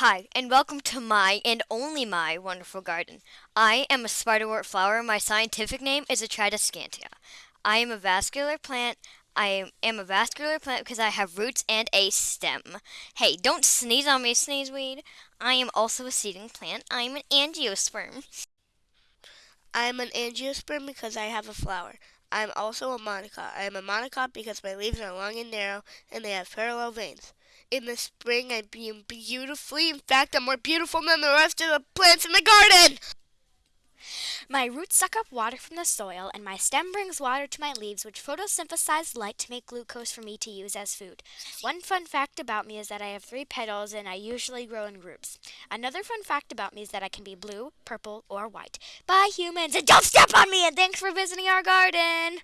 Hi, and welcome to my and only my wonderful garden. I am a spiderwort flower. My scientific name is a Tradescantia. I am a vascular plant. I am a vascular plant because I have roots and a stem. Hey, don't sneeze on me, sneezeweed. I am also a seeding plant. I am an angiosperm. I am an angiosperm because I have a flower. I am also a monocot. I am a monocot because my leaves are long and narrow and they have parallel veins. In the spring, I bloom beautifully. In fact, I'm more beautiful than the rest of the plants in the garden. My roots suck up water from the soil, and my stem brings water to my leaves, which photosynthesize light to make glucose for me to use as food. One fun fact about me is that I have three petals, and I usually grow in groups. Another fun fact about me is that I can be blue, purple, or white. Bye, humans, and don't step on me, and thanks for visiting our garden!